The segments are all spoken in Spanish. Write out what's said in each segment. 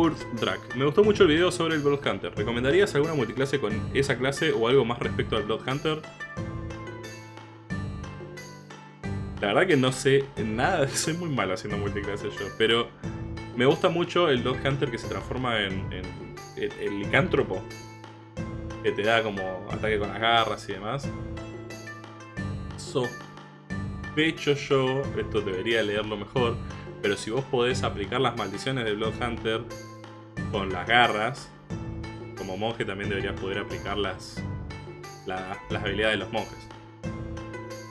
Urt Drak. Me gustó mucho el video sobre el Bloodhunter. ¿Recomendarías alguna multiclase con esa clase o algo más respecto al Bloodhunter? La verdad que no sé nada, soy muy malo haciendo multiclase yo, pero me gusta mucho el Bloodhunter que se transforma en, el, licántropo. Que te da como ataque con las garras y demás. Sospecho yo, esto debería leerlo mejor, pero si vos podés aplicar las maldiciones de Bloodhunter con las garras, como monje también deberías poder aplicar las, las habilidades de los monjes.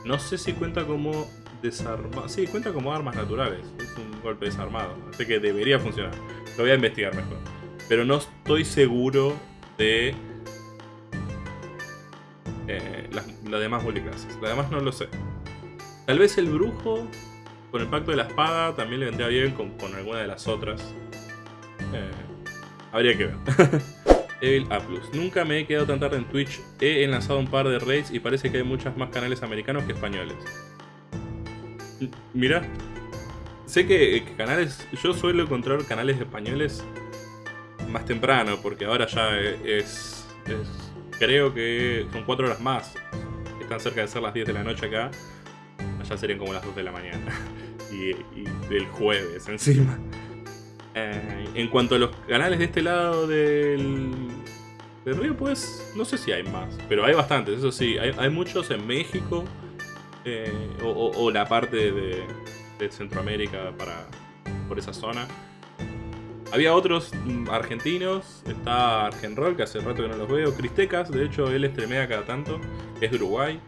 No sé si cuenta como desarmado. Sí, cuenta como armas naturales. Es un golpe desarmado. Así que debería funcionar. Lo voy a investigar mejor. Pero no estoy seguro de eh, las, demás multiclases. Las demás no lo sé. Tal vez el brujo con el pacto de la espada también le vendría bien con, alguna de las otras. Eh, habría que ver. Evil A+. Nunca me he quedado tan tarde en Twitch. He enlazado un par de raids y parece que hay muchos más canales americanos que españoles. Mira, sé que, canales, yo suelo encontrar canales españoles más temprano, porque ahora ya es, creo que son 4 horas más. Están cerca de ser las 10 de la noche acá. Allá serían como las 2 de la mañana. y, del jueves encima. Eh, en cuanto a los canales de este lado del, río, pues no sé si hay más. Pero hay bastantes, eso sí. Hay, muchos en México. Eh, o, la parte de, Centroamérica para, por esa zona. Había otros mm, argentinos, está Argenroll, que hace rato que no los veo, Cristecas, de hecho él estremea cada tanto, es de Uruguay.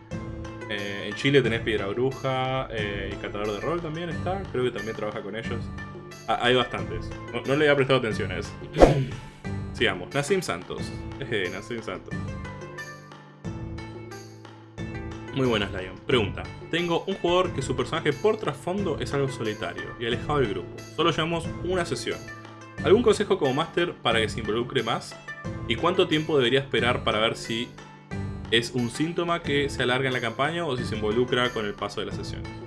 Eh, en Chile tenés Piedra Bruja eh, Catador de Rol también está, creo que también trabaja con ellos. Ah, hay bastantes, no, le había prestado atención a eso. Sigamos, Nassim Santos, eh, Nassim Santos. Muy buenas, Lion. Pregunta. Tengo un jugador que su personaje por trasfondo es algo solitario y alejado del grupo. Solo llevamos una sesión. ¿Algún consejo como máster para que se involucre más? ¿Y cuánto tiempo debería esperar para ver si es un síntoma que se alarga en la campaña o si se involucra con el paso de la sesión?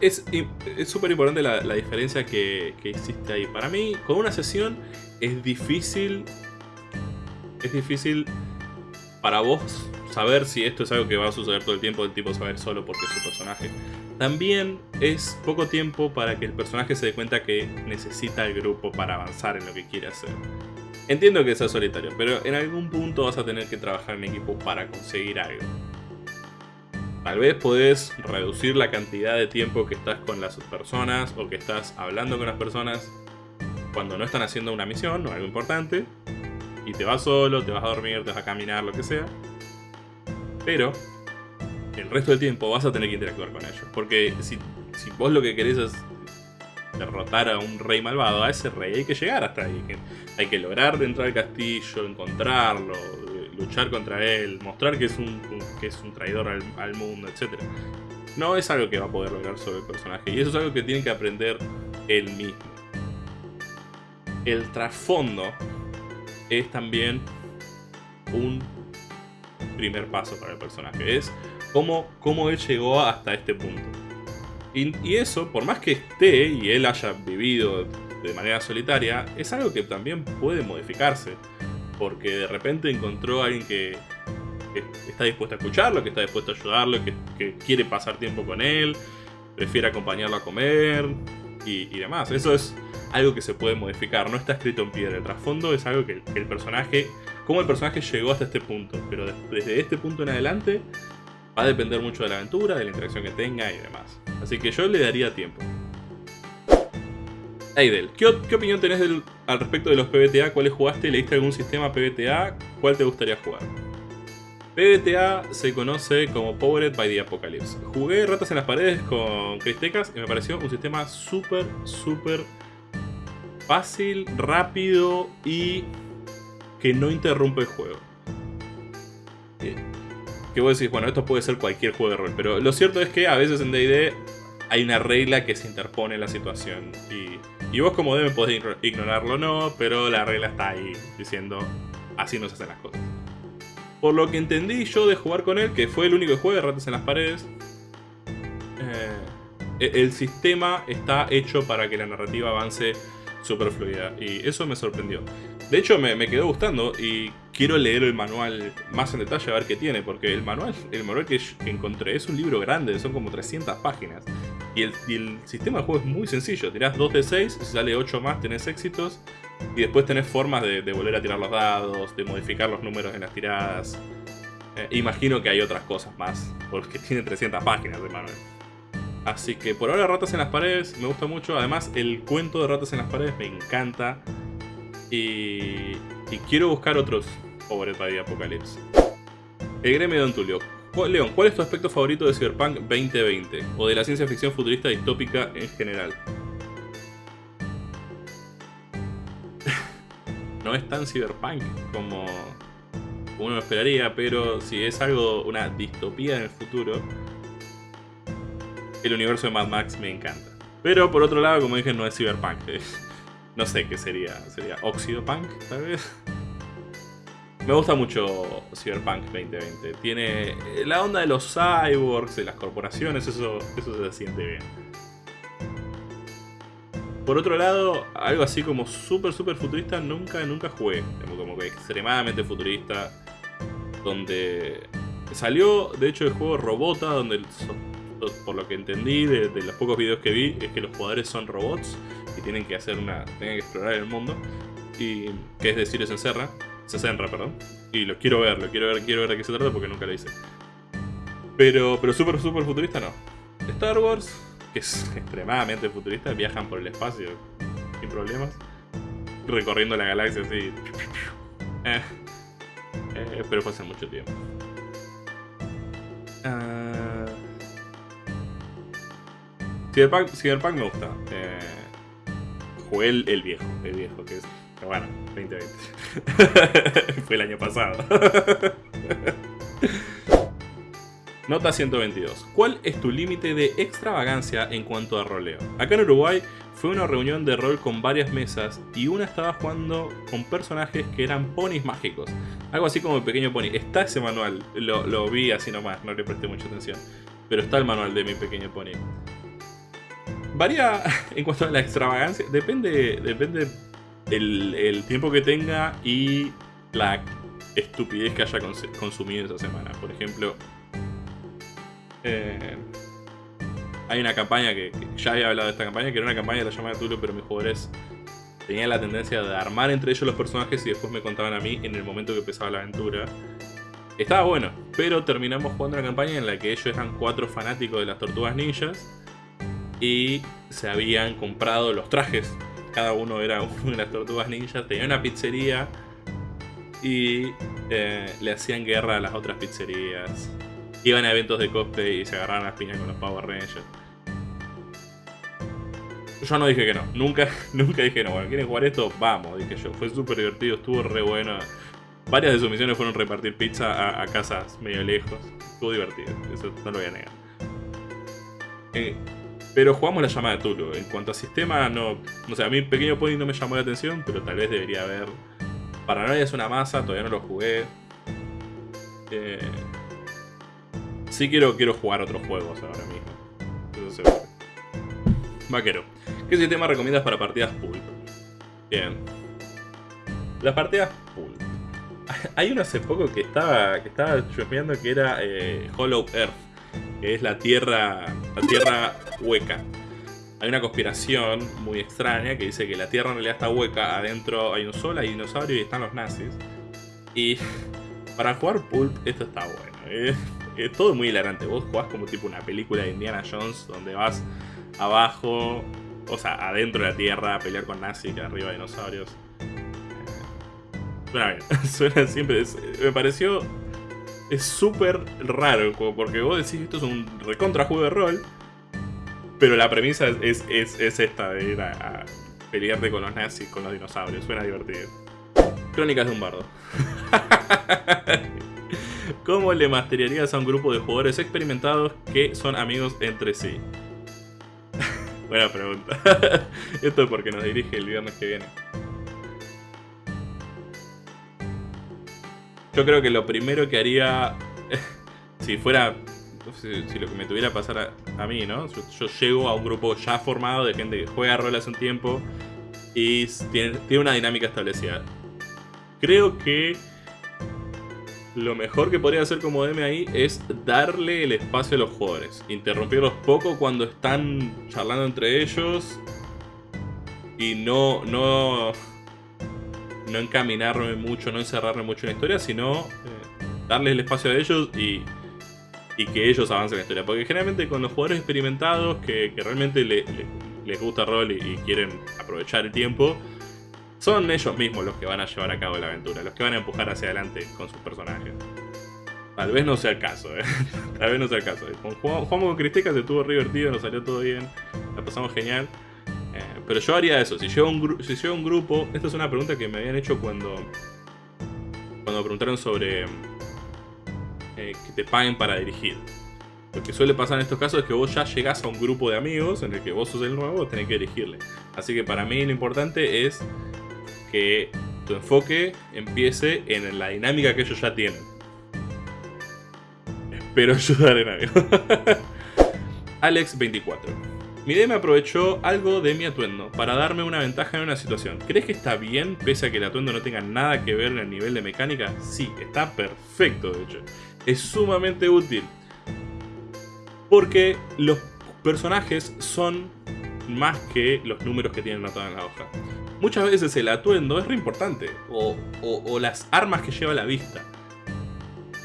Es súper importante la, diferencia que, que existe ahí. Para mí, con una sesión es difícil... Es difícil para vos saber si esto es algo que va a suceder todo el tiempo, el tipo saber solo porque es su personaje. También es poco tiempo para que el personaje se dé cuenta que necesita el grupo para avanzar en lo que quiere hacer. Entiendo que sea solitario, pero en algún punto vas a tener que trabajar en equipo para conseguir algo. Tal vez podés reducir la cantidad de tiempo que estás con las personas o que estás hablando con las personas cuando no están haciendo una misión o algo importante. Y te vas solo, te vas a dormir, te vas a caminar, lo que sea. Pero el resto del tiempo vas a tener que interactuar con ellos. Porque si, vos lo que querés es derrotar a un rey malvado, a ese rey hay que llegar hasta ahí. Hay que lograr entrar al castillo, encontrarlo, luchar contra él, mostrar que es un, que es un traidor al, mundo, etc. No es algo que va a poder lograr sobre el personaje. Y eso es algo que tiene que aprender él mismo. El trasfondo es también un primer paso para el personaje. Es cómo, cómo él llegó hasta este punto. Y, eso, por más que esté y él haya vivido de manera solitaria, es algo que también puede modificarse. Porque de repente encontró a alguien que, está dispuesto a escucharlo, que está dispuesto a ayudarlo, que, quiere pasar tiempo con él, prefiere acompañarlo a comer y, demás. Eso es algo que se puede modificar, no está escrito en piedra. El trasfondo es algo que el personaje cómo el personaje llegó hasta este punto. Pero desde este punto en adelante va a depender mucho de la aventura, de la interacción que tenga y demás. Así que yo le daría tiempo. ¿Qué, opinión tenés al respecto de los PBTA? ¿Cuáles jugaste? ¿Leíste algún sistema PBTA? ¿Cuál te gustaría jugar? PBTA se conoce como Powered by the Apocalypse. Jugué Ratas en las Paredes con Cristecas y me pareció un sistema súper, súper fácil, rápido y que no interrumpe el juego. Eh, que vos decís, bueno, esto puede ser cualquier juego de rol, pero lo cierto es que a veces en D&D hay una regla que se interpone en la situación. Y, y vos como DM podés ignorarlo o no, pero la regla está ahí, diciendo, así no se hacen las cosas. Por lo que entendí yo de jugar con él, que fue el único juego de ratas en las paredes, eh, e-, el sistema está hecho para que la narrativa avance súper fluida. Y eso me sorprendió. De hecho, me, me, quedó gustando y quiero leer el manual más en detalle a ver qué tiene. Porque el manual, el manual que, encontré es un libro grande, son como 300 páginas. Y el, sistema de juego es muy sencillo. Tirás 2 de 6, si sale 8 más tenés éxitos. Y después tenés formas de, volver a tirar los dados, de modificar los números en las tiradas. Eh, imagino que hay otras cosas más, porque tiene 300 páginas de manual. Así que por ahora Ratas en las Paredes me gusta mucho. Además, el cuento de Ratas en las Paredes me encanta. Y, y quiero buscar otros Over by Apocalypse. El gremio de Don Tulio. León, ¿cuál es tu aspecto favorito de Cyberpunk 2020? O de la ciencia ficción futurista distópica en general. no es tan cyberpunk como uno esperaría, pero si es algo, una distopía en el futuro, el universo de Mad Max me encanta. Pero por otro lado, como dije, no es cyberpunk. No sé qué sería. ¿Sería Oxidopunk, tal vez? Me gusta mucho Cyberpunk 2020. Tiene la onda de los cyborgs, de las corporaciones, eso, eso se siente bien. Por otro lado, algo así como súper, súper futurista nunca, nunca jugué. Como que extremadamente futurista. Donde salió, de hecho, el juego Robota, donde por lo que entendí de, los pocos videos que vi, es que los jugadores son robots y tienen que hacer una. tienen que explorar el mundo. Y. que es decir, se encerra. Se encerra, perdón. Y lo quiero ver, lo quiero ver, quiero ver de qué se trata porque nunca lo hice. Pero, pero súper, súper futurista no. Star Wars, que es extremadamente futurista, viajan por el espacio sin problemas, recorriendo la galaxia así. Eh, eh, pero fue hace mucho tiempo. Uh... Cyberpunk, Cyberpunk me gusta. Eh, jugué el, el, viejo, el viejo, que es. Bueno, 2020. fue el año pasado. Nota 122. ¿Cuál es tu límite de extravagancia en cuanto a roleo? Acá en Uruguay fue una reunión de rol con varias mesas y una estaba jugando con personajes que eran ponis mágicos. Algo así como el pequeño pony. Está ese manual, lo, vi así nomás, no le presté mucha atención. Pero está el manual de mi pequeño pony. Varía en cuanto a la extravagancia, depende, depende el, tiempo que tenga y la estupidez que haya consumido esa semana. Por ejemplo, eh, hay una campaña que, ya había hablado de esta campaña, que era una campaña de la llamada Tulo, pero mis jugadores tenían la tendencia de armar entre ellos los personajes y después me contaban a mí en el momento que empezaba la aventura. Estaba bueno, pero terminamos jugando una campaña en la que ellos eran cuatro fanáticos de las tortugas ninjas y se habían comprado los trajes. Cada uno era una de las tortugas ninjas, tenía una pizzería y eh, le hacían guerra a las otras pizzerías iban a eventos de cosplay y se agarraban las piñas con los Power Rangers. Yo no dije que no, nunca, nunca dije no. Bueno, ¿quieren jugar esto? Vamos, dije yo. Fue súper divertido, estuvo re bueno. Varias de sus misiones fueron repartir pizza a, casas medio lejos. Estuvo divertido, eso no lo voy a negar. Eh, pero jugamos la llamada de Tulu. En cuanto a sistema, no. No sé, a mí Pequeño Pony no me llamó la atención, pero tal vez debería haber. Paranoia es una masa, todavía no lo jugué. Eh, Sí quiero, quiero jugar otros juegos ahora mismo. Eso. Vaquero. ¿Qué sistema recomiendas para partidas pool? Bien. Las partidas pool. Hay uno hace poco que estaba, que estaba que era eh, Hollow Earth. Que es la tierra, la tierra hueca. Hay una conspiración muy extraña que dice que la tierra en realidad está hueca. Adentro hay un sol, hay dinosaurios y están los nazis. Y para jugar Pulp esto está bueno. ¿eh? es todo muy hilarante. Vos jugás como tipo una película de Indiana Jones donde vas abajo, o sea, adentro de la tierra a pelear con nazis y arriba dinosaurios. Suena bien, suena siempre. me pareció. Es súper raro porque vos decís esto es un recontra juego de rol. Pero la premisa es, esta de ir a, pelearte con los nazis, con los dinosaurios. Suena divertido. Crónicas de un bardo. ¿Cómo le masteriarías a un grupo de jugadores experimentados que son amigos entre sí? Buena pregunta. Esto es porque nos dirige el viernes que viene. Yo creo que lo primero que haría, si fuera, si, lo que me tuviera pasar a, mí, ¿no? Yo, llego a un grupo ya formado de gente que juega rol hace un tiempo y tiene, tiene una dinámica establecida. Creo que lo mejor que podría hacer como DM ahí es darle el espacio a los jugadores. Interrumpirlos poco cuando están charlando entre ellos. Y no, no, no encaminarme mucho, no encerrarme mucho en la historia, sino eh, darles el espacio a ellos y, que ellos avancen la historia. Porque generalmente con los jugadores experimentados que, realmente les gusta el rol y quieren aprovechar el tiempo, son ellos mismos los que van a llevar a cabo la aventura, los que van a empujar hacia adelante con sus personajes. Tal vez no sea el caso, ¿eh? Tal vez no sea el caso. Jugamos, con Cristeca, se estuvo divertido, nos salió todo bien, la pasamos genial. Pero yo haría eso, si llevo, un un grupo... Esta es una pregunta que me habían hecho cuando... Cuando preguntaron sobre... Eh, que te paguen para dirigir. Lo que suele pasar en estos casos es que vos ya llegás a un grupo de amigos en el que vos sos el nuevo, tenés que dirigirle. Así que para mí lo importante es que tu enfoque empiece en la dinámica que ellos ya tienen. Espero ayudar en algo. Alex24. Mi DM aprovechó algo de mi atuendo para darme una ventaja en una situación. ¿Crees que está bien pese a que el atuendo no tenga nada que ver en el nivel de mecánica? Sí, está perfecto de hecho. Es sumamente útil. Porque los personajes son más que los números que tienen anotados en la hoja muchas veces el atuendo es re importante, o, las armas que lleva a la vista.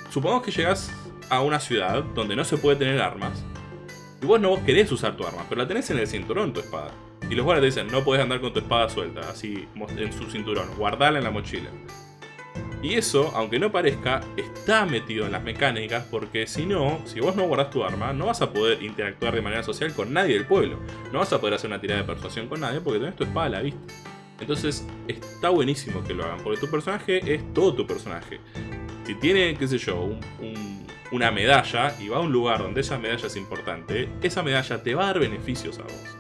Supongamos que llegas a una ciudad donde no se puede tener armas, y vos no querés usar tu arma, pero la tenés en el cinturón tu espada. Y los guardias te dicen, no puedes andar con tu espada suelta, así en su cinturón, guardala en la mochila. Y eso, aunque no parezca, está metido en las mecánicas porque si no, si vos no guardás tu arma, no vas a poder interactuar de manera social con nadie del pueblo. No vas a poder hacer una tirada de persuasión con nadie porque tenés tu espada a la vista. Entonces está buenísimo que lo hagan, porque tu personaje es todo tu personaje. Si tiene, qué sé yo, una medalla y va a un lugar donde esa medalla es importante, esa medalla te va a dar beneficios a vos.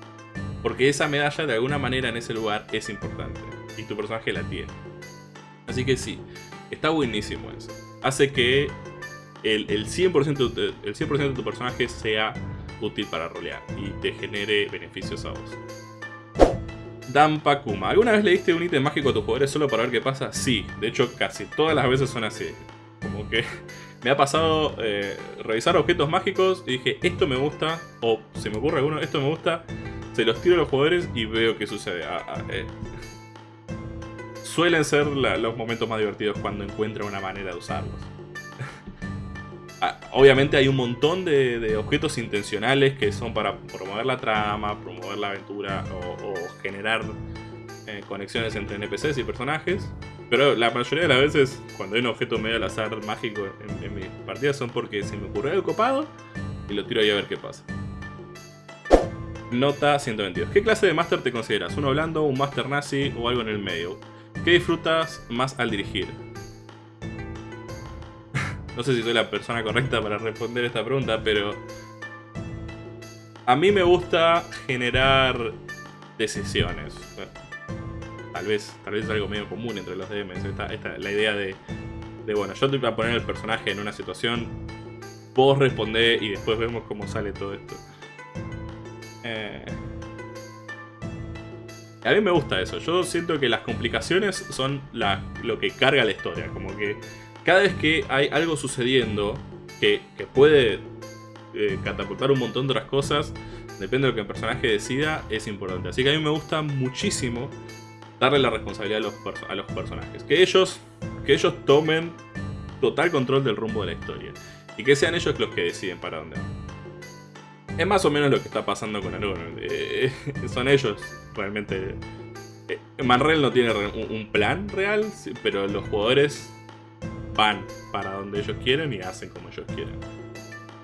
Porque esa medalla de alguna manera en ese lugar es importante y tu personaje la tiene. Así que sí, está buenísimo eso. Hace que el, el 100%, de, el 100 de tu personaje sea útil para rolear y te genere beneficios a vos. Dampakuma. ¿Alguna vez le diste un ítem mágico a tus jugadores solo para ver qué pasa? Sí, de hecho casi todas las veces son así. Como que me ha pasado eh, revisar objetos mágicos y dije, esto me gusta, o se me ocurre alguno, esto me gusta, se los tiro a los jugadores y veo qué sucede. Ah, ah, eh. Suelen ser los momentos más divertidos cuando encuentran una manera de usarlos. Ah, obviamente hay un montón de, objetos intencionales que son para promover la trama, promover la aventura o, generar eh, conexiones entre NPCs y personajes. Pero la mayoría de las veces, cuando hay un objeto medio al azar mágico en, mis partidas, son porque se me ocurrió el copado y lo tiro ahí a ver qué pasa. Nota 122. ¿Qué clase de máster te consideras? ¿Uno blando, un máster nazi o algo en el medio? ¿Qué disfrutas más al dirigir? No sé si soy la persona correcta para responder esta pregunta, pero... A mí me gusta generar decisiones. Tal vez, tal vez es algo medio común entre los DMs. Esta, la idea de, de, bueno, yo te voy a poner el personaje en una situación, vos respondés y después vemos cómo sale todo esto. Eh, a mí me gusta eso. Yo siento que las complicaciones son lo que carga la historia. Como que cada vez que hay algo sucediendo que, puede eh, catapultar un montón de otras cosas, depende de lo que el personaje decida, es importante. Así que a mí me gusta muchísimo darle la responsabilidad a los, a los personajes. Que ellos, que ellos tomen total control del rumbo de la historia. Y que sean ellos los que deciden para dónde van. Es más o menos lo que está pasando con Aruno. Eh, son ellos realmente... Eh, no tiene un plan real, pero los jugadores van para donde ellos quieren y hacen como ellos quieren.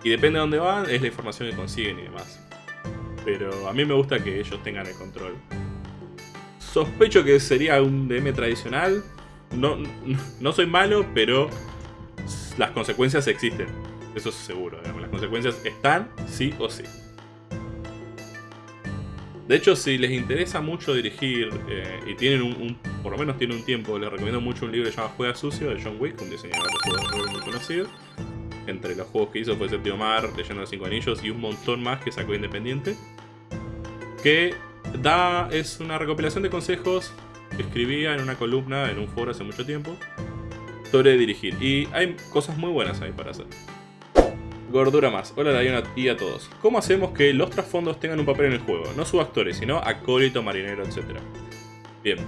Y depende de dónde van, es la información que consiguen y demás. Pero a mí me gusta que ellos tengan el control. Sospecho que sería un DM tradicional. No, no soy malo, pero las consecuencias existen. Eso es seguro, Las consecuencias están sí o sí. De hecho, si les interesa mucho dirigir eh, y tienen un, por lo menos tienen un tiempo, les recomiendo mucho un libro que se llama Juega Sucio de John Wick, un diseñador de juegos muy conocido. Entre los juegos que hizo fue Séptimo Mar, Leyendo de Cinco Anillos y un montón más que sacó independiente. Que da, es una recopilación de consejos que escribía en una columna en un foro hace mucho tiempo sobre dirigir. Y hay cosas muy buenas ahí para hacer. Gordura más. Hola Diana y a todos. ¿Cómo hacemos que los trasfondos tengan un papel en el juego? No subactores, sino acólito, marinero, etc. Bien.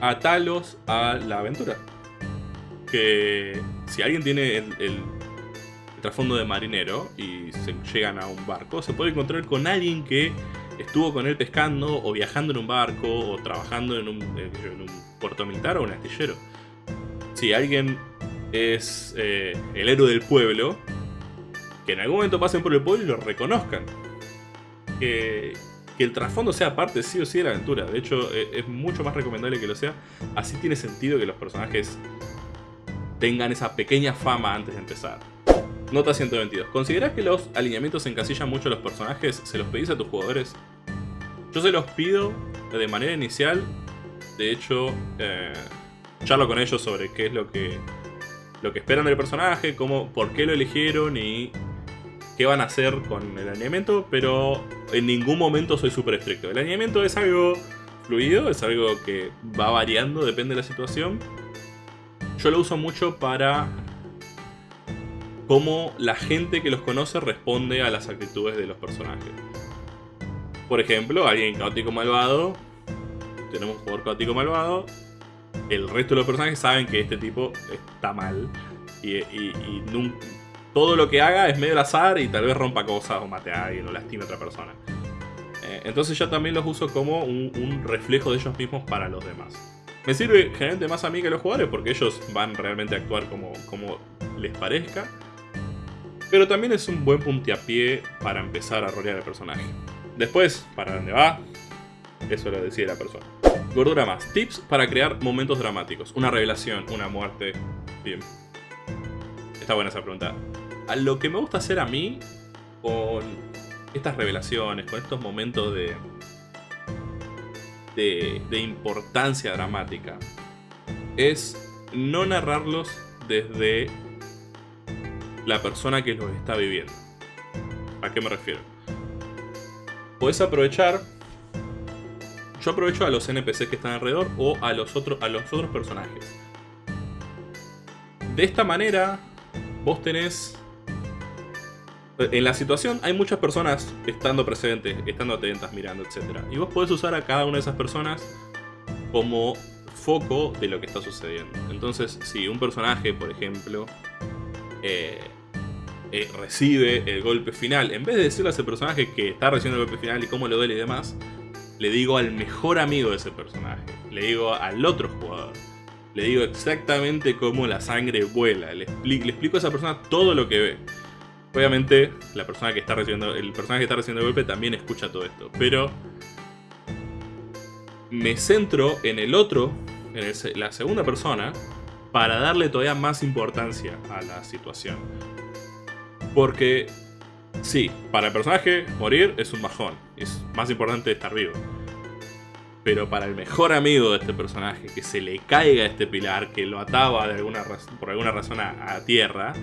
Atalos a la aventura. Que si alguien tiene el, trasfondo de marinero y se llegan a un barco, se puede encontrar con alguien que estuvo con él pescando o viajando en un barco o trabajando en un, en un puerto militar o un astillero. Si alguien es eh, el héroe del pueblo, que en algún momento pasen por el pueblo y lo reconozcan. Que, el trasfondo sea parte sí o sí de la aventura. De hecho, e, es, mucho más recomendable que lo sea. Así tiene sentido que los personajes tengan esa pequeña fama antes de empezar. Nota 122. ¿Consideras que los alineamientos encasillan mucho a los personajes? ¿Se los pedís a tus jugadores? Yo se los pido de manera inicial. De hecho, eh, charlo con ellos sobre qué es lo que lo que esperan del personaje, cómo, por qué lo eligieron y qué van a hacer con el alineamiento, pero en ningún momento soy súper estricto. El alineamiento es algo fluido, es algo que va variando, depende de la situación. Yo lo uso mucho para cómo la gente que los conoce responde a las actitudes de los personajes. Por ejemplo, alguien caótico malvado, tenemos un jugador caótico malvado, el resto de los personajes saben que este tipo está mal. Y, todo lo que haga es medio al azar y tal vez rompa cosas o mate a alguien o lastime a otra persona. Eh, entonces yo también los uso como un, reflejo de ellos mismos para los demás. Me sirve generalmente más a mí que a los jugadores porque ellos van realmente a actuar como les parezca. Pero también es un buen puntiapié para empezar a rolear el personaje. Después, para dónde va, eso lo decide la persona. Gordura más. Tips para crear momentos dramáticos. Una revelación, una muerte. Bien. Está buena esa pregunta. A lo que me gusta hacer a mí con estas revelaciones, con estos momentos de, de, de importancia dramática, es no narrarlos desde la persona que los está viviendo. ¿A qué me refiero? Puedes aprovechar yo aprovecho a los NPCs que están alrededor o a los, otros a los otros personajes. De esta manera, vos tenés... En la situación hay muchas personas estando presentes, estando atentas, mirando, etc. Y vos podés usar a cada una de esas personas como foco de lo que está sucediendo. Entonces, si un personaje, por ejemplo, eh, eh, recibe el golpe final, en vez de decirle a ese personaje que está recibiendo el golpe final y cómo le duele y demás, le digo al mejor amigo de ese personaje, le digo al otro jugador, le digo exactamente cómo la sangre vuela, le, explico a esa persona todo lo que ve. Obviamente, la persona que está recibiendo, el personaje que está recibiendo el golpe también escucha todo esto, pero me centro en el otro, en la segunda persona, para darle todavía más importancia a la situación. Porque Sí, para el personaje, morir es un bajón. Es más importante estar vivo. Pero para el mejor amigo de este personaje, que se le caiga este pilar, que lo ataba de alguna por alguna razón a, tierra,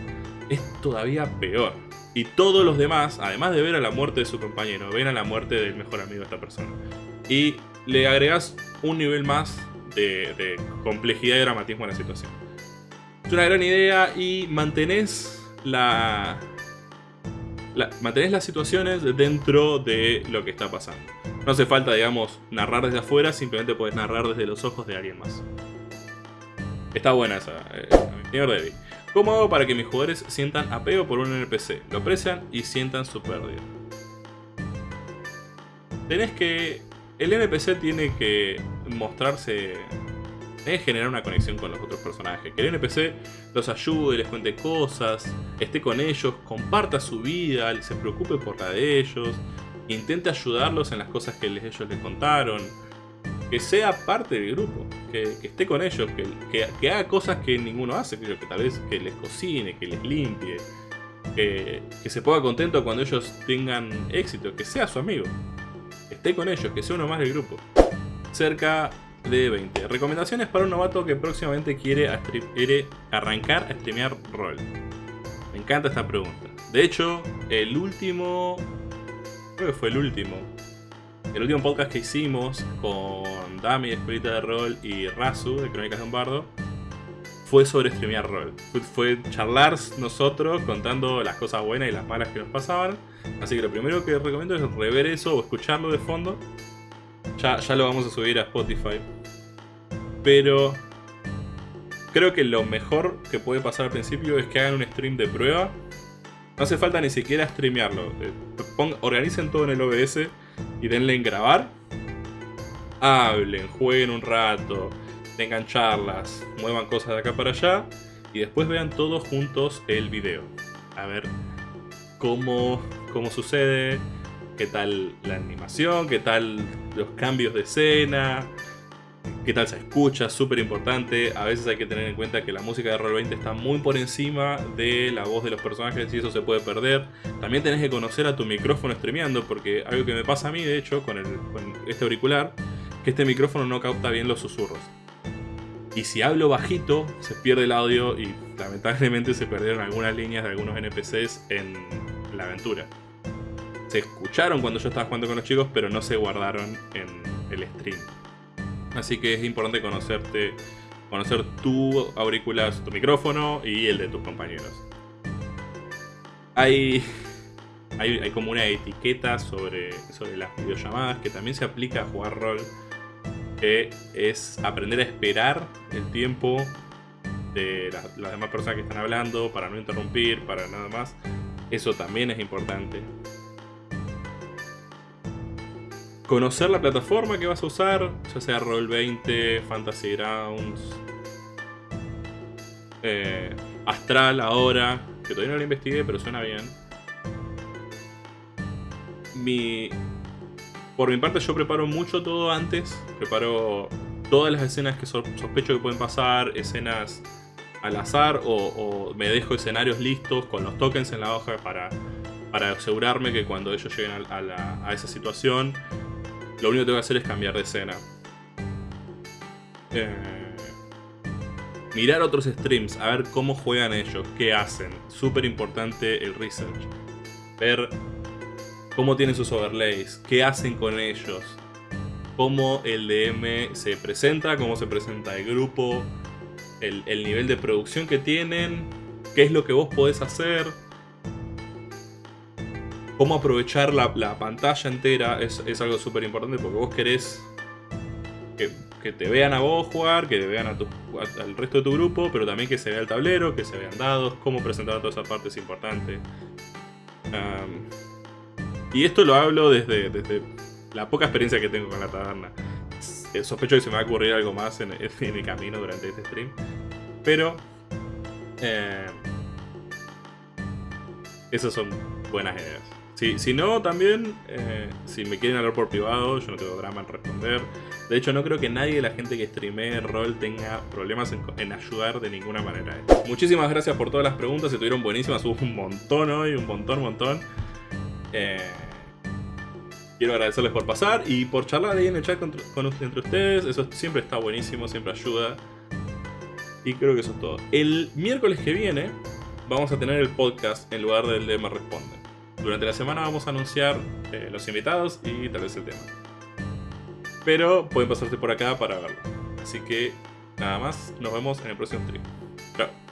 es todavía peor. Y todos los demás, además de ver a la muerte de su compañero, ven a la muerte del mejor amigo de esta persona. Y le agregas un nivel más de, de complejidad y dramatismo a la situación. Es una gran idea y mantenés la, la, mantenés las situaciones dentro de lo que está pasando. No hace falta, digamos, narrar desde afuera, simplemente puedes narrar desde los ojos de alguien más. Está buena esa, eh, señor Debbie. ¿Cómo hago para que mis jugadores sientan apego por un NPC? Lo aprecian y sientan su pérdida. Tenés que... El NPC tiene que mostrarse es generar una conexión con los otros personajes. Que el NPC los ayude, les cuente cosas, esté con ellos, comparta su vida, se preocupe por la de ellos, intente ayudarlos en las cosas que ellos les contaron. Que sea parte del grupo, que, esté con ellos, que, haga cosas que ninguno hace, que, tal vez que les cocine, que les limpie, que, que se ponga contento cuando ellos tengan éxito, que sea su amigo, que esté con ellos, que sea uno más del grupo. Cerca de 20. Recomendaciones para un novato que próximamente quiere, arrancar a streamear rol. Me encanta esta pregunta. De hecho, el último... Creo que fue el último. el último podcast que hicimos con Dami de de Rol y Razu de Crónicas de un Bardo fue sobre streamear rol. Fue, charlar nosotros contando las cosas buenas y las malas que nos pasaban. Así que lo primero que recomiendo es rever eso o escucharlo de fondo. Ya, ya lo vamos a subir a Spotify. Pero creo que lo mejor que puede pasar al principio es que hagan un stream de prueba. No hace falta ni siquiera streamearlo. Eh, organicen todo en el OBS y denle en grabar. Hablen, jueguen un rato, tengan charlas, muevan cosas de acá para allá y después vean todos juntos el video. A ver cómo, cómo sucede, qué tal la animación, qué tal los cambios de escena, qué tal se escucha, súper importante. A veces hay que tener en cuenta que la música de Roll20 está muy por encima de la voz de los personajes y eso se puede perder. También tenés que conocer a tu micrófono streameando, porque algo que me pasa a mí, de hecho, con, con este auricular, que este micrófono no capta bien los susurros. Y si hablo bajito, se pierde el audio y lamentablemente se perdieron algunas líneas de algunos NPCs en la aventura. Se escucharon cuando yo estaba jugando con los chicos, pero no se guardaron en el stream. Así que es importante conocerte, conocer tu auricular, tu micrófono y el de tus compañeros. Hay, hay, como una etiqueta sobre, sobre las videollamadas que también se aplica a jugar rol es aprender a esperar el tiempo de las demás personas que están hablando, para no interrumpir, para nada más. Eso también es importante. Conocer la plataforma que vas a usar, ya sea Roll20, Fantasy Grounds, eh, Astral ahora, que todavía no lo investigué, pero suena bien. Mi, por mi parte yo preparo mucho todo antes, preparo todas las escenas que sospecho que pueden pasar, escenas al azar o, me dejo escenarios listos con los tokens en la hoja para, para asegurarme que cuando ellos lleguen a, esa situación, lo único que tengo que hacer es cambiar de escena. Eh, mirar otros streams, a ver cómo juegan ellos, qué hacen. Súper importante el research. Ver cómo tienen sus overlays, qué hacen con ellos, cómo el DM se presenta, cómo se presenta el grupo, el, nivel de producción que tienen, qué es lo que vos podés hacer, cómo aprovechar la, pantalla entera es, algo súper importante porque vos querés que, te vean a vos jugar, que vean a al resto de tu grupo, pero también que se vea el tablero, que se vean dados, cómo presentar toda esa parte es importante. Y esto lo hablo desde, la poca experiencia que tengo con la taberna. Eh, sospecho que se me va a ocurrir algo más en, el camino durante este stream. Pero... Eh, esas son buenas ideas. Si, no, también, eh, si me quieren hablar por privado, yo no tengo drama en responder. De hecho, no creo que nadie de la gente que streamee rol tenga problemas en, ayudar de ninguna manera. Muchísimas gracias por todas las preguntas, estuvieron buenísimas, hubo un montón hoy, un montón, montón. Eh, quiero agradecerles por pasar y por charlar ahí en el chat con, entre ustedes. Eso siempre está buenísimo, siempre ayuda. Y creo que eso es todo. El miércoles que viene vamos a tener el podcast en lugar del de Me Responde. Durante la semana vamos a anunciar eh, los invitados y tal vez el tema. Pero pueden pasarte por acá para verlo. Así que nada más, nos vemos en el próximo stream. Chao.